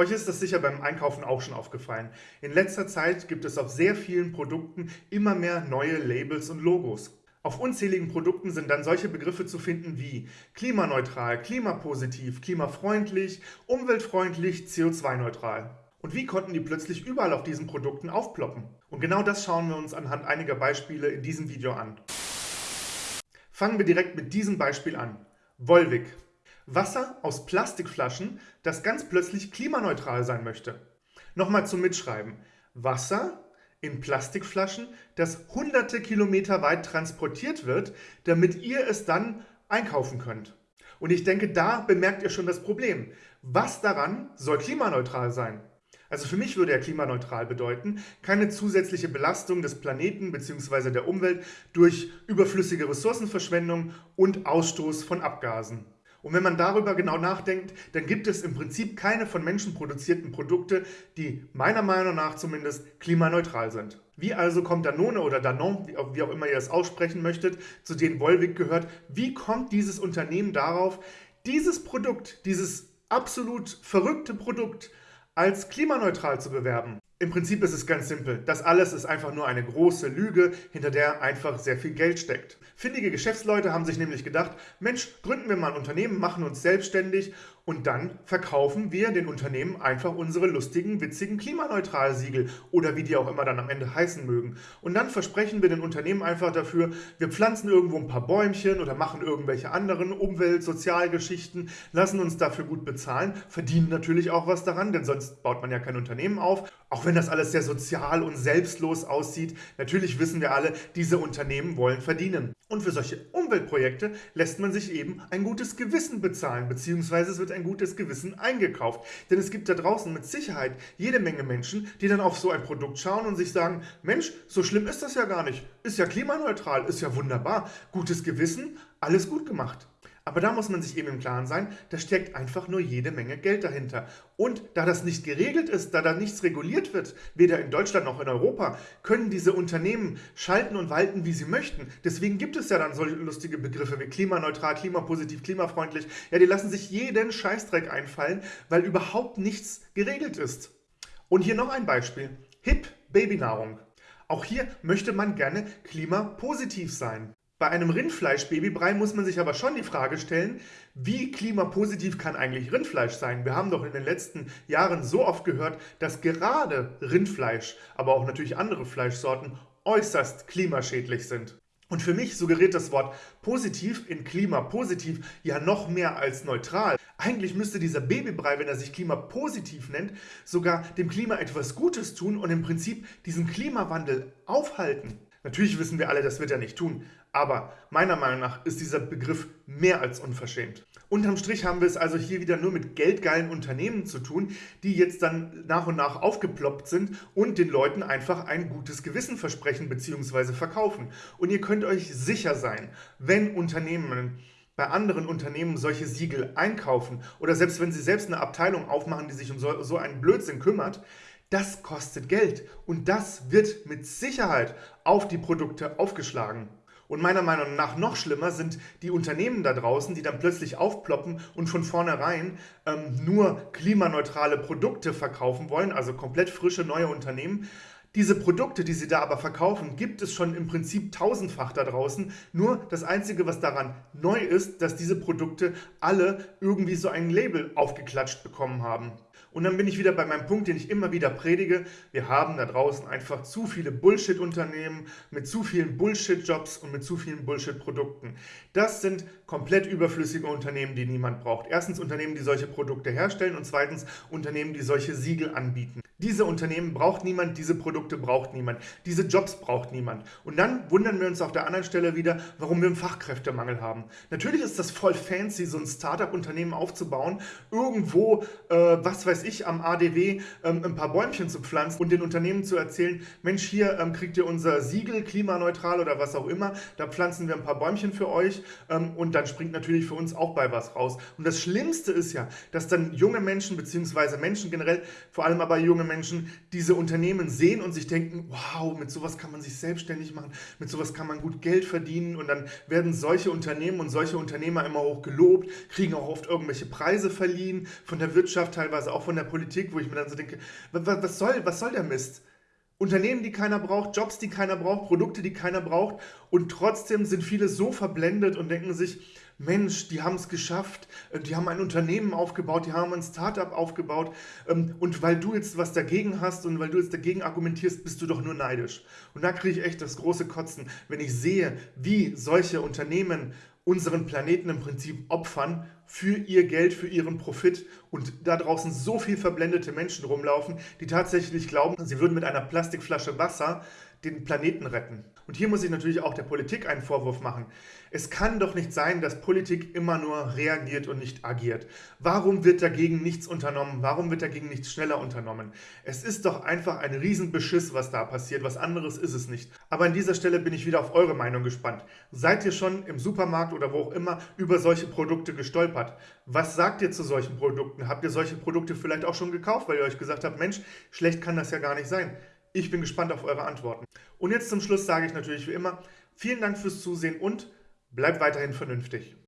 Euch ist das sicher beim Einkaufen auch schon aufgefallen. In letzter Zeit gibt es auf sehr vielen Produkten immer mehr neue Labels und Logos. Auf unzähligen Produkten sind dann solche Begriffe zu finden wie klimaneutral, klimapositiv, klimafreundlich, umweltfreundlich, CO2-neutral. Und wie konnten die plötzlich überall auf diesen Produkten aufploppen? Und genau das schauen wir uns anhand einiger Beispiele in diesem Video an. Fangen wir direkt mit diesem Beispiel an. Volvic. Wasser aus Plastikflaschen, das ganz plötzlich klimaneutral sein möchte. Nochmal zum Mitschreiben. Wasser in Plastikflaschen, das hunderte Kilometer weit transportiert wird, damit ihr es dann einkaufen könnt. Und ich denke, da bemerkt ihr schon das Problem. Was daran soll klimaneutral sein? Also für mich würde er klimaneutral bedeuten, keine zusätzliche Belastung des Planeten bzw. der Umwelt durch überflüssige Ressourcenverschwendung und Ausstoß von Abgasen. Und wenn man darüber genau nachdenkt, dann gibt es im Prinzip keine von Menschen produzierten Produkte, die meiner Meinung nach zumindest klimaneutral sind. Wie also kommt Danone oder Danone, wie auch immer ihr es aussprechen möchtet, zu denen Volvic gehört, wie kommt dieses Unternehmen darauf, dieses Produkt, dieses absolut verrückte Produkt als klimaneutral zu bewerben? Im Prinzip ist es ganz simpel. Das alles ist einfach nur eine große Lüge, hinter der einfach sehr viel Geld steckt. Findige Geschäftsleute haben sich nämlich gedacht, Mensch, gründen wir mal ein Unternehmen, machen uns selbstständig und dann verkaufen wir den Unternehmen einfach unsere lustigen, witzigen Klimaneutral-Siegel oder wie die auch immer dann am Ende heißen mögen. Und dann versprechen wir den Unternehmen einfach dafür, wir pflanzen irgendwo ein paar Bäumchen oder machen irgendwelche anderen Umwelt-, Sozialgeschichten, lassen uns dafür gut bezahlen, verdienen natürlich auch was daran, denn sonst baut man ja kein Unternehmen auf. Auch wenn das alles sehr sozial und selbstlos aussieht, natürlich wissen wir alle, diese Unternehmen wollen verdienen. Und für solche Umweltprojekte lässt man sich eben ein gutes Gewissen bezahlen, beziehungsweise es wird ein gutes Gewissen eingekauft. Denn es gibt da draußen mit Sicherheit jede Menge Menschen, die dann auf so ein Produkt schauen und sich sagen, Mensch, so schlimm ist das ja gar nicht. Ist ja klimaneutral, ist ja wunderbar. Gutes Gewissen, alles gut gemacht. Aber da muss man sich eben im Klaren sein, da steckt einfach nur jede Menge Geld dahinter. Und da das nicht geregelt ist, da da nichts reguliert wird, weder in Deutschland noch in Europa, können diese Unternehmen schalten und walten, wie sie möchten. Deswegen gibt es ja dann solche lustige Begriffe wie klimaneutral, klimapositiv, klimafreundlich. Ja, die lassen sich jeden Scheißdreck einfallen, weil überhaupt nichts geregelt ist. Und hier noch ein Beispiel. HIP Babynahrung. Auch hier möchte man gerne klimapositiv sein. Bei einem Rindfleisch-Babybrei muss man sich aber schon die Frage stellen, wie klimapositiv kann eigentlich Rindfleisch sein? Wir haben doch in den letzten Jahren so oft gehört, dass gerade Rindfleisch, aber auch natürlich andere Fleischsorten äußerst klimaschädlich sind. Und für mich suggeriert das Wort positiv in klimapositiv ja noch mehr als neutral. Eigentlich müsste dieser Babybrei, wenn er sich klimapositiv nennt, sogar dem Klima etwas Gutes tun und im Prinzip diesen Klimawandel aufhalten. Natürlich wissen wir alle, das wird er nicht tun, aber meiner Meinung nach ist dieser Begriff mehr als unverschämt. Unterm Strich haben wir es also hier wieder nur mit geldgeilen Unternehmen zu tun, die jetzt dann nach und nach aufgeploppt sind und den Leuten einfach ein gutes Gewissen versprechen bzw. verkaufen. Und ihr könnt euch sicher sein, wenn Unternehmen bei anderen Unternehmen solche Siegel einkaufen oder selbst wenn sie selbst eine Abteilung aufmachen, die sich um so, so einen Blödsinn kümmert, das kostet Geld und das wird mit Sicherheit auf die Produkte aufgeschlagen. Und meiner Meinung nach noch schlimmer sind die Unternehmen da draußen, die dann plötzlich aufploppen und von vornherein ähm, nur klimaneutrale Produkte verkaufen wollen, also komplett frische neue Unternehmen. Diese Produkte, die sie da aber verkaufen, gibt es schon im Prinzip tausendfach da draußen. Nur das Einzige, was daran neu ist, dass diese Produkte alle irgendwie so ein Label aufgeklatscht bekommen haben. Und dann bin ich wieder bei meinem Punkt, den ich immer wieder predige. Wir haben da draußen einfach zu viele Bullshit-Unternehmen mit zu vielen Bullshit-Jobs und mit zu vielen Bullshit-Produkten. Das sind komplett überflüssige Unternehmen, die niemand braucht. Erstens Unternehmen, die solche Produkte herstellen und zweitens Unternehmen, die solche Siegel anbieten. Diese Unternehmen braucht niemand, diese Produkte braucht niemand, diese Jobs braucht niemand. Und dann wundern wir uns auf der anderen Stelle wieder, warum wir einen Fachkräftemangel haben. Natürlich ist das voll fancy, so ein Startup-Unternehmen aufzubauen, irgendwo, äh, was weiß ich, am ADW ähm, ein paar Bäumchen zu pflanzen und den Unternehmen zu erzählen, Mensch, hier ähm, kriegt ihr unser Siegel, klimaneutral oder was auch immer, da pflanzen wir ein paar Bäumchen für euch ähm, und dann springt natürlich für uns auch bei was raus. Und das Schlimmste ist ja, dass dann junge Menschen, beziehungsweise Menschen generell, vor allem aber junge Menschen diese Unternehmen sehen und sich denken, wow, mit sowas kann man sich selbstständig machen, mit sowas kann man gut Geld verdienen und dann werden solche Unternehmen und solche Unternehmer immer hoch gelobt, kriegen auch oft irgendwelche Preise verliehen von der Wirtschaft, teilweise auch von von der Politik, wo ich mir dann so denke, was soll, was soll der Mist? Unternehmen, die keiner braucht, Jobs, die keiner braucht, Produkte, die keiner braucht. Und trotzdem sind viele so verblendet und denken sich, Mensch, die haben es geschafft, äh, die haben ein Unternehmen aufgebaut, die haben ein Startup aufgebaut. Ähm, und weil du jetzt was dagegen hast und weil du jetzt dagegen argumentierst, bist du doch nur neidisch. Und da kriege ich echt das große Kotzen, wenn ich sehe, wie solche Unternehmen unseren Planeten im Prinzip opfern für ihr Geld, für ihren Profit. Und da draußen so viel verblendete Menschen rumlaufen, die tatsächlich glauben, sie würden mit einer Plastikflasche Wasser den Planeten retten. Und hier muss ich natürlich auch der Politik einen Vorwurf machen. Es kann doch nicht sein, dass Politik immer nur reagiert und nicht agiert. Warum wird dagegen nichts unternommen? Warum wird dagegen nichts schneller unternommen? Es ist doch einfach ein Riesenbeschiss, was da passiert. Was anderes ist es nicht. Aber an dieser Stelle bin ich wieder auf eure Meinung gespannt. Seid ihr schon im Supermarkt oder wo auch immer über solche Produkte gestolpert? Was sagt ihr zu solchen Produkten? Habt ihr solche Produkte vielleicht auch schon gekauft, weil ihr euch gesagt habt, Mensch, schlecht kann das ja gar nicht sein? Ich bin gespannt auf eure Antworten. Und jetzt zum Schluss sage ich natürlich wie immer, vielen Dank fürs Zusehen und bleibt weiterhin vernünftig.